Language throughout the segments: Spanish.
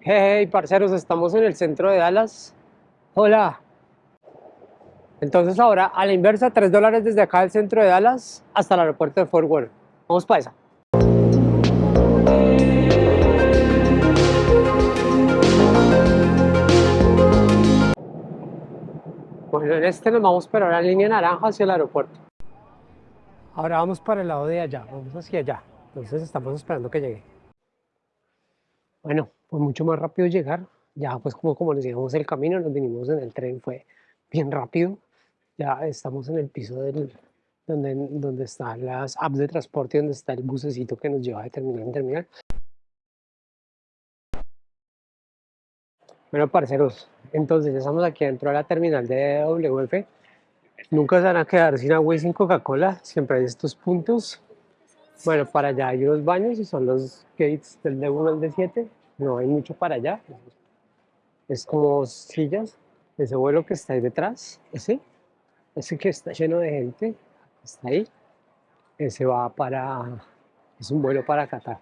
Hey, parceros, estamos en el centro de Dallas. Hola. Entonces ahora, a la inversa, 3 dólares desde acá del centro de Dallas hasta el aeropuerto de Fort Worth. Vamos para esa. Bueno, en este nos vamos para la línea naranja hacia el aeropuerto. Ahora vamos para el lado de allá, vamos hacia allá. Entonces estamos esperando que llegue. Bueno, pues mucho más rápido llegar. Ya pues como, como nos llegamos el camino, nos vinimos en el tren, fue bien rápido. Ya estamos en el piso del, donde, donde están las apps de transporte, donde está el bucecito que nos lleva de terminal en terminal. Bueno, parceros, entonces ya estamos aquí dentro de la terminal de WF. Nunca se van a quedar sin agua y sin Coca-Cola, siempre hay estos puntos. Bueno, para allá hay unos baños y son los gates del D1 al D7. No hay mucho para allá. Es como sillas. Ese vuelo que está ahí detrás, ese, ese que está lleno de gente, está ahí. Ese va para, es un vuelo para Qatar.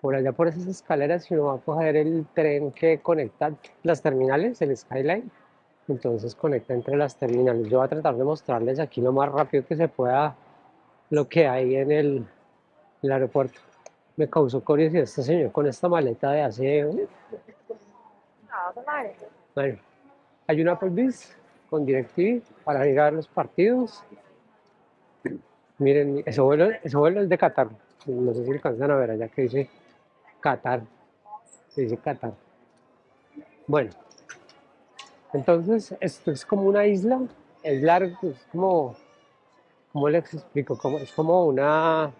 Por allá por esas escaleras, uno va a coger el tren que conecta las terminales, el Skyline, entonces conecta entre las terminales. Yo voy a tratar de mostrarles aquí lo más rápido que se pueda lo que hay en el aeropuerto. Me causó curiosidad este señor con esta maleta de hace... Bueno, hay una Applebee's con DirecTV para ir a los partidos. Miren, ese vuelo, ese vuelo es de Qatar. No sé si alcanzan a ver allá que dice Qatar. Dice Qatar. Bueno, entonces esto es como una isla. Es largo, es como... ¿Cómo les explico? Como, es como una...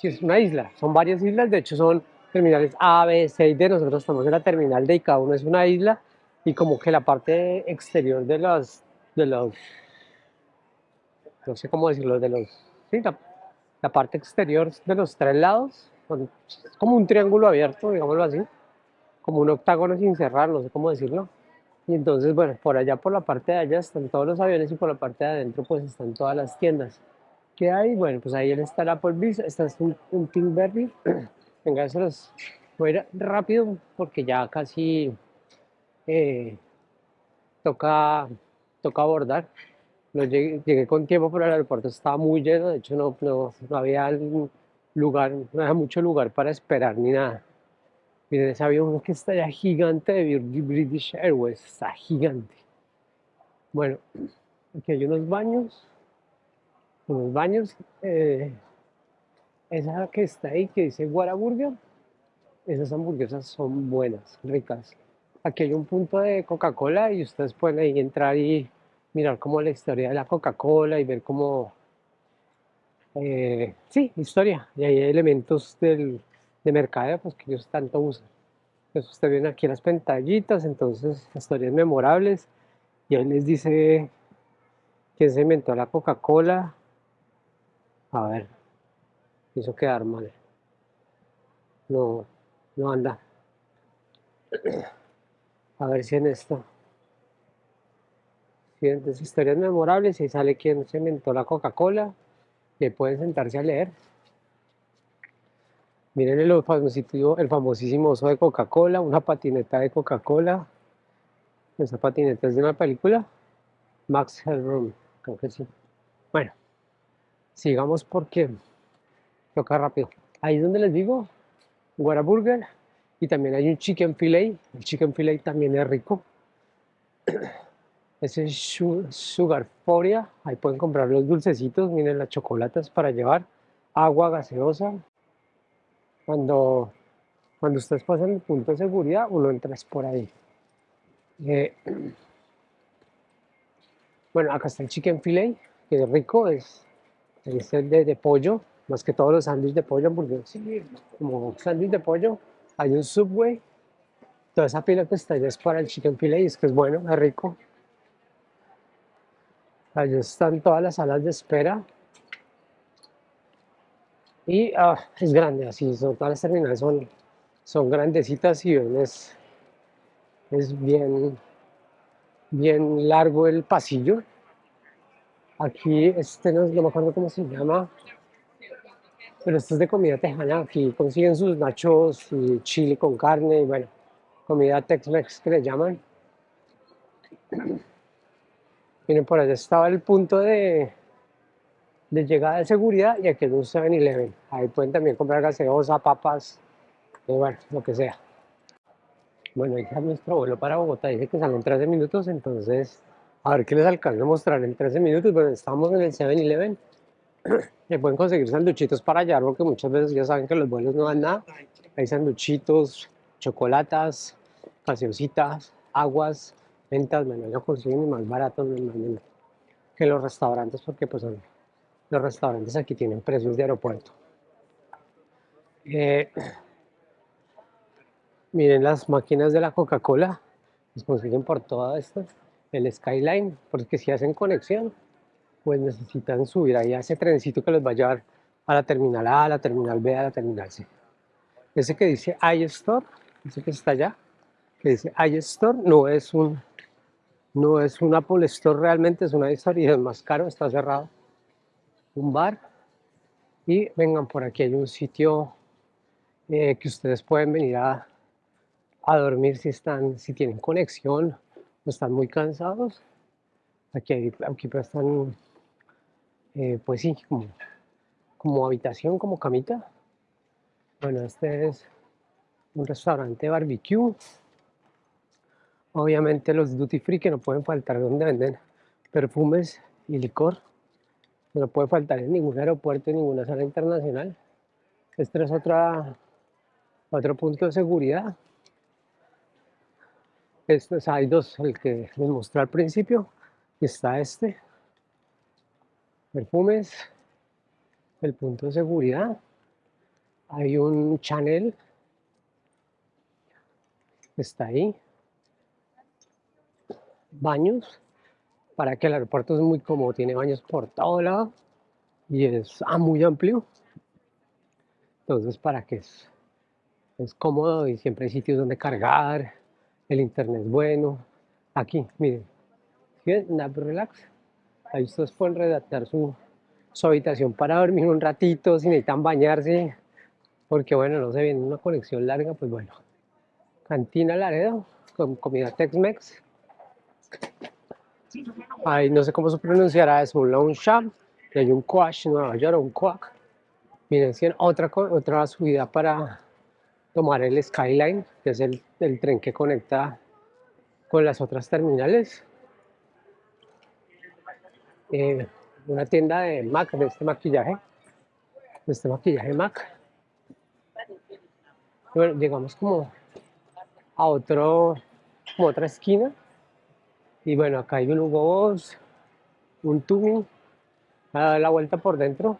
Sí, es una isla. Son varias islas. De hecho, son terminales A, B, C y D. Nosotros estamos en la terminal D y cada uno es una isla. Y como que la parte exterior de los... De los no sé cómo decirlo, de los... Sí, la, la parte exterior de los tres lados. Es como un triángulo abierto, digámoslo así. Como un octágono sin cerrar, no sé cómo decirlo. Y entonces, bueno, por allá, por la parte de allá están todos los aviones y por la parte de adentro pues están todas las tiendas. ¿Qué hay? Bueno, pues ahí está el Applebee's, está un, un Pinkberry. Venga, eso los voy a ir rápido porque ya casi eh, toca, toca abordar. No llegué, llegué con tiempo, pero el aeropuerto estaba muy lleno, de hecho no, no, no había lugar, no había mucho lugar para esperar ni nada. Miren ese avión que está ya gigante de British Airways, está gigante. Bueno, aquí hay unos baños, unos baños. eh, esa que está ahí, que dice Whataburger, esas hamburguesas son buenas, ricas. Aquí hay un punto de Coca-Cola y ustedes pueden ahí entrar y mirar como la historia de la Coca-Cola y ver cómo, eh, sí, historia. Y hay elementos del, de mercadeo pues, que ellos tanto usan. Entonces usted viene aquí las pantallitas, entonces historias memorables. Y ahí les dice quién se inventó la Coca-Cola. A ver, hizo quedar mal. No, no anda. A ver si en esto. Sí, entonces historias memorables y sale quién se inventó la Coca-Cola. Y pueden sentarse a leer. Miren el famosísimo, el famosísimo oso de Coca-Cola, una patineta de Coca-Cola. Esa patineta es de una película. Max Headroom, creo que sí. Bueno, sigamos porque toca rápido. Ahí es donde les digo, Whataburger. Y también hay un chicken filet. El chicken filet también es rico. Ese es Su- Sugar Foria. Ahí pueden comprar los dulcecitos. Miren las chocolates para llevar. Agua gaseosa. Cuando, cuando ustedes pasan el punto de seguridad, uno entra por ahí. Eh, bueno, acá está el chicken filet, que es rico, es, es el de, pollo, más que todos los sándwiches de pollo, porque sí, como sándwich de pollo, hay un Subway, toda esa pila que está allá es para el chicken filet, y es que es bueno, es rico. Allá están todas las salas de espera. Y ah, es grande, así son todas las terminales son, son grandecitas y es, es bien, bien largo el pasillo. Aquí, este no, no me acuerdo cómo se llama. Pero esto es de comida tejana, aquí consiguen sus nachos y chile con carne y bueno, comida Tex-Mex que le llaman. Miren, por allá estaba el punto de, de llegada de seguridad y aquí es un 7-Eleven. Ahí pueden también comprar gaseosa, papas, y bueno, lo que sea. Bueno, está nuestro vuelo para Bogotá. Dice que salen 13 minutos, entonces a ver qué les alcanza a mostrar en 13 minutos. Bueno, estamos en el 7-Eleven. Le pueden conseguir sanduchitos para allá, porque muchas veces ya saben que los vuelos no dan nada. Hay sanduchitos, chocolatas, gaseositas, aguas, ventas. Bueno, lo consiguen más baratos que los restaurantes, porque pues los restaurantes aquí tienen precios de aeropuerto. Eh, Miren las máquinas de la Coca-Cola, las consiguen por todo esto. El Skyline, porque si hacen conexión, pues necesitan subir ahí a ese trencito que los va a llevar a la terminal A, a la terminal B, a la terminal C. Ese que dice iStore, ese que está allá, que dice iStore, no es un no es un Apple Store realmente, es una historia y es más caro, está cerrado. Un bar. Y vengan por aquí, hay un sitio eh, que ustedes pueden venir a, a dormir si, están, si tienen conexión están muy cansados. Aquí, aquí están, eh, pues sí, como, como habitación, como camita. Bueno, este es un restaurante barbecue. Obviamente los duty free que no pueden faltar donde venden perfumes y licor. No puede faltar en ningún aeropuerto, en ninguna sala internacional. Este es otra, otro punto de seguridad. Estos hay dos, el que les mostré al principio, está este. Perfumes, el punto de seguridad. Hay un channel, está ahí. Baños, para que el aeropuerto es muy cómodo, tiene baños por todo lado y es ah, muy amplio. Entonces, para que es, es cómodo y siempre hay sitios donde cargar el internet bueno. Aquí, miren, ¿sí Nap Relax. Ahí ustedes pueden redactar su, su habitación para dormir un ratito, si necesitan bañarse, porque bueno, no se viene una conexión larga, pues bueno. Cantina Laredo, con comida Tex-Mex. Ahí no sé cómo se pronunciará, es un lounge shop, y hay un quash en Nueva York, un quack. Miren, si otra, otra subida para tomar el Skyline, que es el, tren que conecta con las otras terminales. Eh, una tienda de MAC, de este maquillaje, de este maquillaje MAC. Bueno, llegamos como a otro, como otra esquina. Y bueno, acá hay un Hugo Boss, un Tumi, a dar la vuelta por dentro.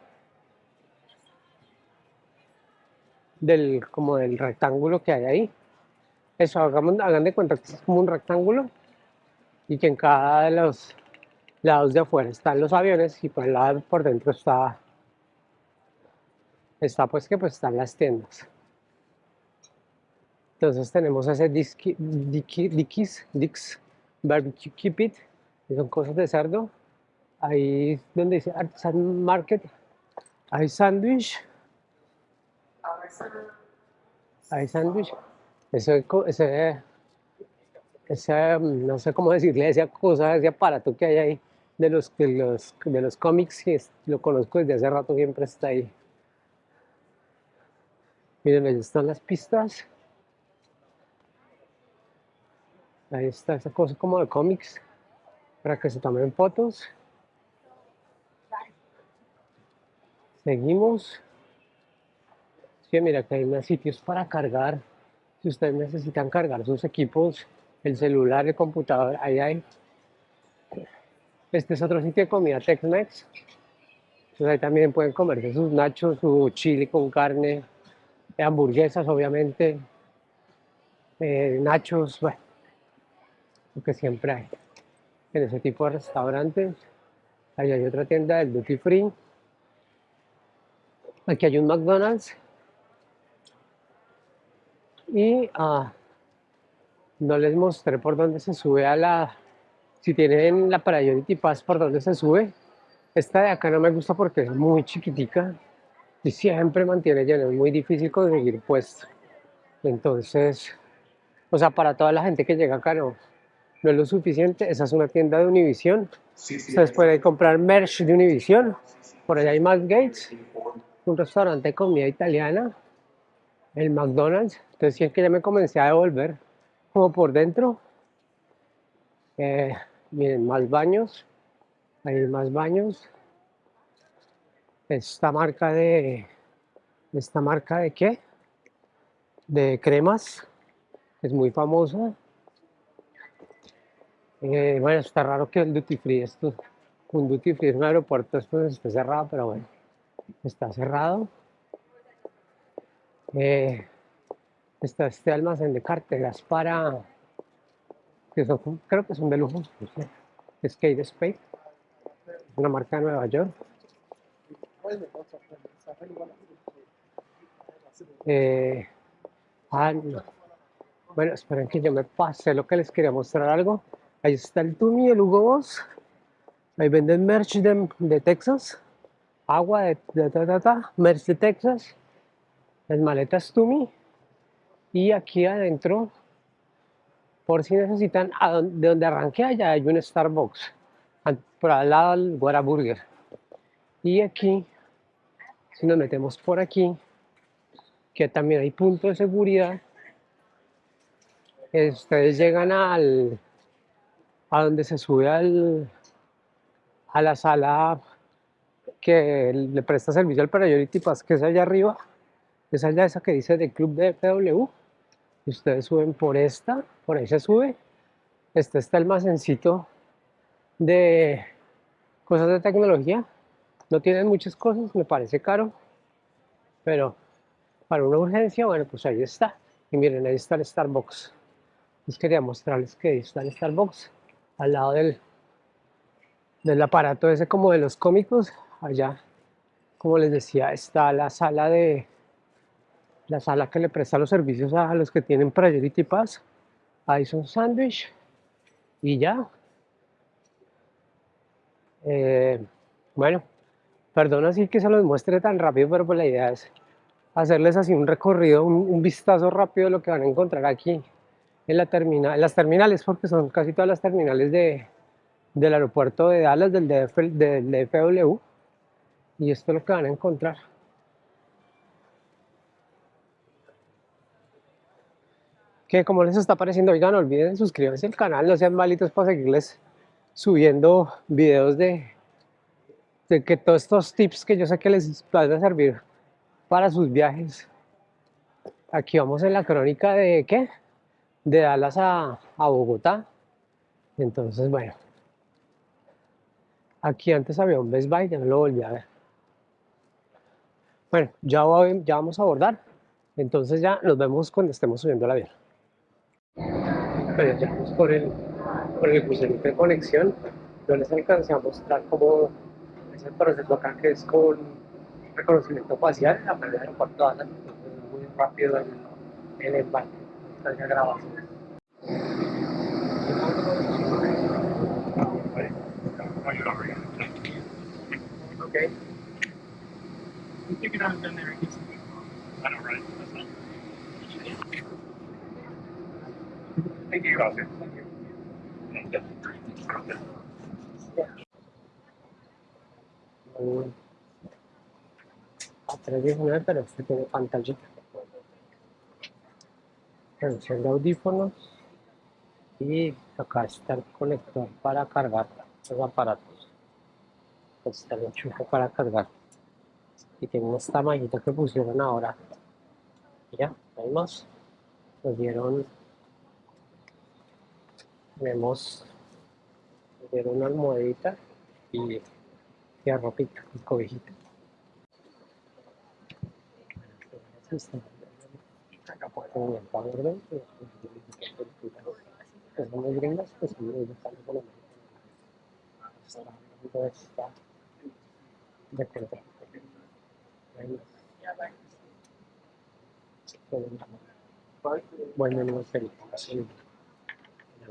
Del, como del rectángulo que hay ahí. Eso, hagamos, hagan de cuenta que es como un rectángulo y que en cada de los lados de afuera están los aviones y por el lado por dentro está, está pues que pues están las tiendas. Entonces tenemos ese Dickies, Dix Barbecue Keep It, que son cosas de cerdo. Ahí donde dice Artisan Market, hay sándwich, hay sándwich. Ese, ese, ese, no sé cómo decirle, esa cosa, ese aparato que hay ahí de los, de los, de los cómics, que lo conozco desde hace rato, siempre está ahí. Miren, ahí están las pistas. Ahí está esa cosa como de cómics para que se tomen fotos. Seguimos mira que hay más sitios para cargar. Si ustedes necesitan cargar sus equipos, el celular, el computador, ahí hay. Este es otro sitio de comida Tex-Mex. Entonces ahí también pueden comerse sus nachos, su chili con carne, hamburguesas obviamente, eh, nachos, bueno, lo que siempre hay en ese tipo de restaurantes. Ahí hay otra tienda del duty free. Aquí hay un McDonald's y ah, no les mostré por dónde se sube a la si tienen la Priority Pass por dónde se sube esta de acá no me gusta porque es muy chiquitica y siempre mantiene lleno, es muy difícil conseguir puesto. Entonces, o sea, para toda la gente que llega acá no, no es lo suficiente. Esa es una tienda de Univision. Ustedes pueden comprar merch de Univision. Por allá hay Matt Gates, un restaurante de comida italiana, el McDonald's. Entonces, si es que ya me comencé a devolver como por dentro. Eh, miren, más baños. Hay más baños. Esta marca de... ¿Esta marca de qué? De cremas. Es muy famosa. Eh, bueno, está raro que el duty free, esto, un duty free en un aeropuerto, esto esté cerrado, pero bueno, está cerrado. Eh, está este almacén de carteras para, que son, creo que son de lujo, no sé, Skate Space, una marca de Nueva York. Eh, ah, no. Bueno, esperen que yo me pase lo que les quería mostrar algo. Ahí está el Tumi, el Hugo Boss. Ahí venden merch de, de Texas. Agua de, de, ta, ta, ta, merch de Texas. Las maletas Tumi. Y aquí adentro, por si necesitan, de donde arranqué allá hay un Starbucks. Por al lado del Burger. Y aquí, si nos metemos por aquí, que también hay punto de seguridad, ustedes llegan al, a donde se sube al, a la sala que le presta servicio al Priority Pass, que es allá arriba, es allá esa que dice de Club de FW, ustedes suben por esta, por ahí se sube, este está el almacencito de cosas de tecnología, no tienen muchas cosas, me parece caro, pero para una urgencia, bueno, pues ahí está, y miren, ahí está el Starbucks, les quería mostrarles que ahí está el Starbucks, al lado del, del aparato ese como de los cómicos, allá, como les decía, está la sala de la sala que le presta los servicios a los que tienen Priority Pass. Ahí son sándwich y ya. Eh, bueno, perdón así que se los muestre tan rápido, pero pues la idea es hacerles así un recorrido, un, vistazo rápido de lo que van a encontrar aquí en la terminal, las terminales, porque son casi todas las terminales de, del aeropuerto de Dallas, del, DF, del DFW. Y esto es lo que van a encontrar. Que como les está pareciendo, oigan, no olviden suscribirse al canal, no sean malitos para seguirles subiendo videos de, de que todos estos tips que yo sé que les van a servir para sus viajes. Aquí vamos en la crónica de ¿qué? De Dallas a, a Bogotá. Entonces, bueno. Aquí antes había un Best Buy, ya no lo volví a ver. Bueno, ya, ya vamos a abordar. Entonces ya nos vemos cuando estemos subiendo el avión. Pero ya vamos por el, por el crucerito de conexión. Yo les alcancé a mostrar cómo es el proceso acá, que es con reconocimiento facial, la manera de es muy rápido el, el embarque, grabación. Okay. You there. I? That's not. Thank you. Mm. A 319, pero este tiene pantallita. Audífonos. Y acá está el conector para cargar los aparatos. Pues está el enchufe para cargar. Y tiene esta mallita que pusieron ahora. Ya, hay más. Dieron. Tenemos. Una almohadita y, y ropita, y cobijita. Acá pueden ver pues. Ahí. Bueno.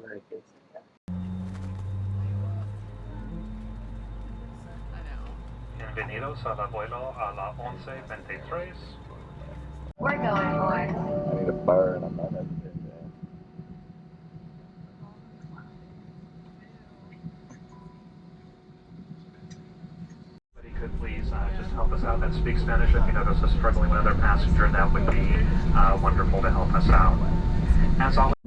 Me dejé. Bienvenidos al vuelo a la 1123. We're going, boys. I need a burn. I'm not having it. Somebody could please uh, just help us out that speaks Spanish. If you notice us struggling with another passenger, that would be uh, wonderful to help us out. As always,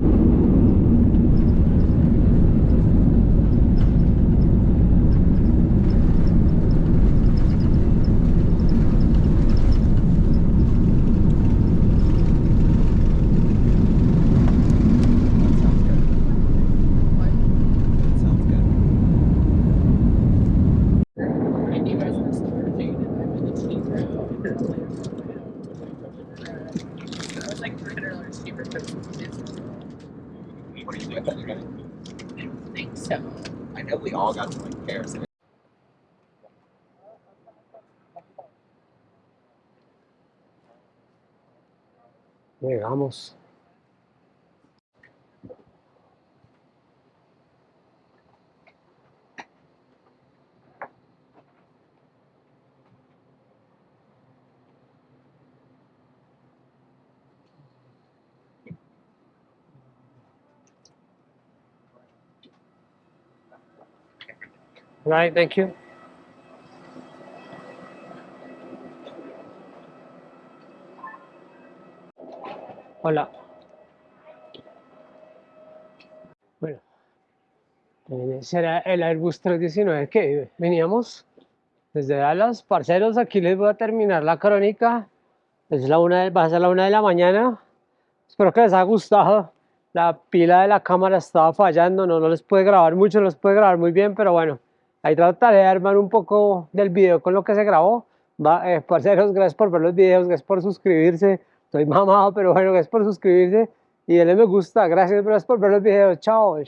Llegamos. Right, thank you. Hola. Bueno, eh, ese era el Airbus 319 que veníamos desde Dallas. Parceros, aquí les voy a terminar la crónica. Es la una de- va a ser la una de la mañana. Espero que les haya gustado. La pila de la cámara estaba fallando, no, no les puede grabar mucho, no les puede grabar muy bien, pero bueno, ahí trataré de armar un poco del video con lo que se grabó. Va, eh, parceros, gracias por ver los videos, gracias por suscribirse. Estoy mamado, pero bueno, gracias por suscribirse y denle me gusta. Gracias, por ver los videos. Chao.